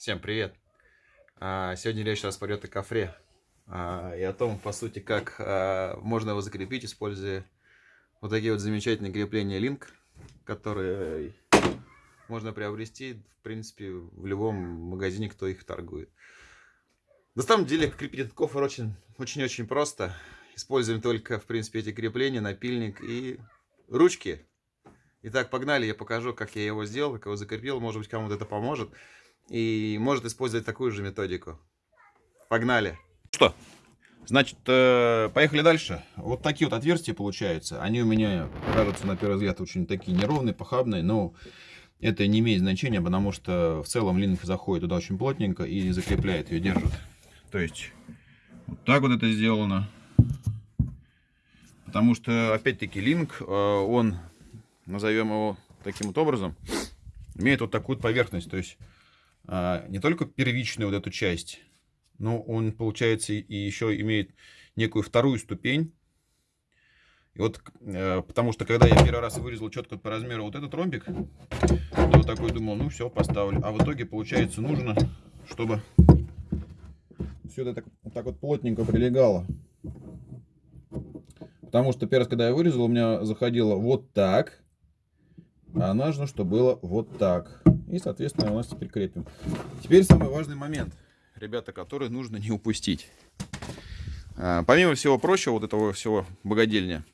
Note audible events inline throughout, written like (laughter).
Всем привет! А, сегодня речь нас пойдет о кофре а, и о том, по сути, как а, можно его закрепить, используя вот такие вот замечательные крепления Link, которые можно приобрести, в принципе, в любом магазине, кто их торгует. На самом деле, крепить этот кофр очень-очень просто. Используем только, в принципе, эти крепления, напильник и ручки. Итак, погнали, я покажу, как я его сделал, как его закрепил. Может быть, кому-то это поможет и может использовать такую же методику. Погнали. Что? Значит, э, поехали дальше. Вот такие вот отверстия получаются. Они у меня кажутся на первый взгляд очень такие неровные, похабные, но это не имеет значения, потому что в целом линк заходит туда очень плотненько и закрепляет ее, держит. То есть, вот так вот это сделано. Потому что, опять-таки, линк, э, он, назовем его таким вот образом, имеет вот такую поверхность. То есть, не только первичную вот эту часть, но он, получается, и еще имеет некую вторую ступень. И вот, э, потому что, когда я первый раз вырезал четко по размеру вот этот ромбик, я вот такой думал, ну все, поставлю. А в итоге, получается, нужно, чтобы все это так, вот так вот плотненько прилегало. Потому что первый раз, когда я вырезал, у меня заходило вот так. А нужно, чтобы было вот так. И, соответственно, у нас теперь крепим. Теперь самый важный момент, ребята, который нужно не упустить. А, помимо всего прочего, вот этого всего богадельня,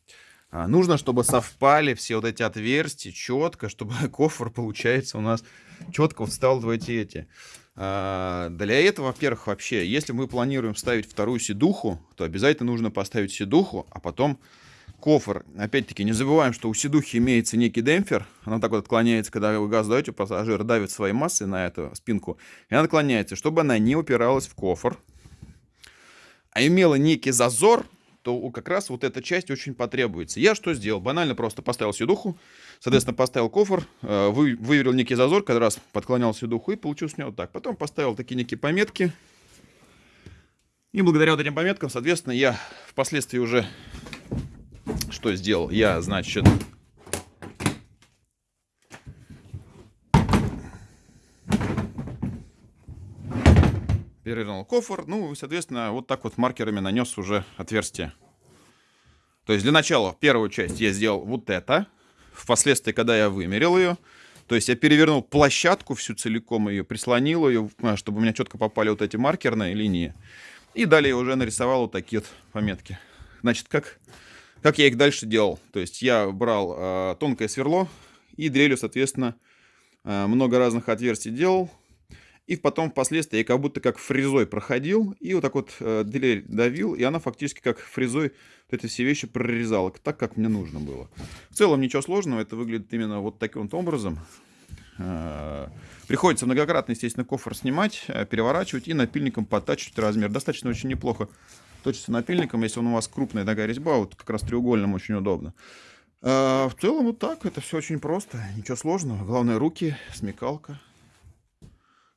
а, нужно, чтобы совпали все вот эти отверстия четко, чтобы (laughs) кофр, получается, у нас четко встал в эти эти. А, для этого, во-первых, вообще, если мы планируем ставить вторую седуху, то обязательно нужно поставить седуху, а потом кофр. Опять-таки, не забываем, что у сидухи имеется некий демпфер. Она так вот отклоняется, когда вы газ даете, пассажир давит своей массой на эту спинку. И она отклоняется, чтобы она не упиралась в кофр. А имела некий зазор, то как раз вот эта часть очень потребуется. Я что сделал? Банально просто поставил сидуху, соответственно, поставил кофр, э, вы, выверил некий зазор, когда раз подклонял сидуху и получилось у него так. Потом поставил такие некие пометки. И благодаря вот этим пометкам, соответственно, я впоследствии уже что сделал? Я, значит, перевернул кофр, ну, соответственно, вот так вот маркерами нанес уже отверстие. То есть для начала первую часть я сделал вот это. Впоследствии, когда я вымерил ее, то есть я перевернул площадку всю целиком ее, прислонил ее, а, чтобы у меня четко попали вот эти маркерные линии. И далее уже нарисовал вот такие вот пометки. Значит, как как я их дальше делал? То есть я брал э, тонкое сверло и дрелью, соответственно, э, много разных отверстий делал. И потом впоследствии я как будто как фрезой проходил и вот так вот э, дрель давил, и она фактически как фрезой вот эти все вещи прорезала, так, как мне нужно было. В целом ничего сложного, это выглядит именно вот таким вот образом. Э, приходится многократно, естественно, кофр снимать, э, переворачивать и напильником подтачивать размер. Достаточно очень неплохо точится напильником, если он у вас крупная такая резьба, вот как раз треугольным очень удобно. А, в целом вот так, это все очень просто, ничего сложного. Главное руки, смекалка.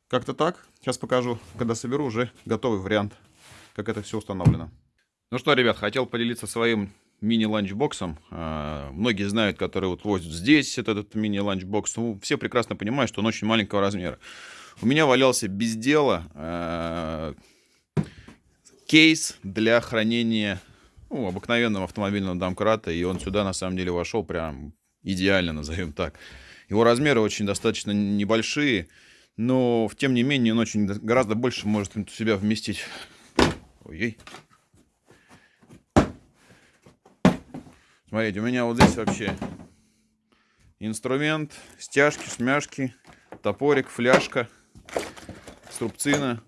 Как-то так. Сейчас покажу, когда соберу уже готовый вариант, как это все установлено. Ну что, ребят, хотел поделиться своим мини-ланчбоксом. А, многие знают, которые вот возят здесь этот, этот мини-ланчбокс. Ну, все прекрасно понимают, что он очень маленького размера. У меня валялся без дела а, кейс для хранения ну, обыкновенного автомобильного домкрата, и он сюда на самом деле вошел прям идеально, назовем так. Его размеры очень достаточно небольшие, но тем не менее он очень гораздо больше может в себя вместить. Ой, Смотрите, у меня вот здесь вообще инструмент, стяжки, смяшки, топорик, фляжка, струбцина.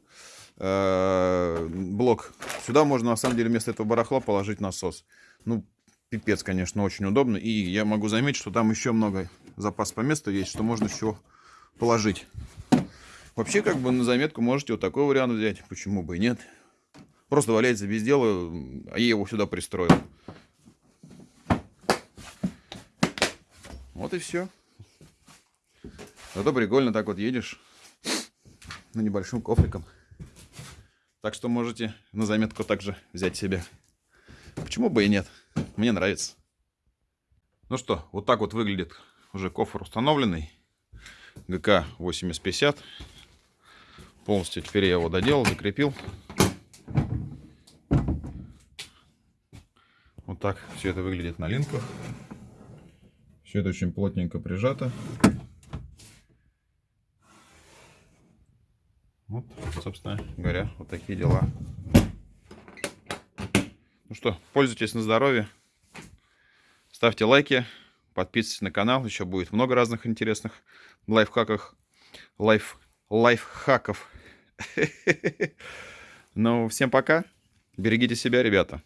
Э, блок. Сюда можно, на самом деле, вместо этого барахла положить насос. Ну, пипец, конечно, очень удобно. И я могу заметить, что там еще много запас по месту есть, что можно еще положить. Вообще, как бы на заметку можете вот такой вариант взять. Почему бы и нет. Просто валяется без дела, а я его сюда пристроил. Вот и все. Зато прикольно так вот едешь на небольшим кофриком. Так что можете на заметку также взять себе. Почему бы и нет? Мне нравится. Ну что, вот так вот выглядит уже кофр установленный. ГК 8050. Полностью теперь я его доделал, закрепил. Вот так все это выглядит на линках. Все это очень плотненько прижато. Вот, собственно говоря, вот такие дела. Ну что, пользуйтесь на здоровье. Ставьте лайки, подписывайтесь на канал. Еще будет много разных интересных лайфхаков. Лайф, лайфхаков. (laughs) Ну, всем пока. Берегите себя, ребята.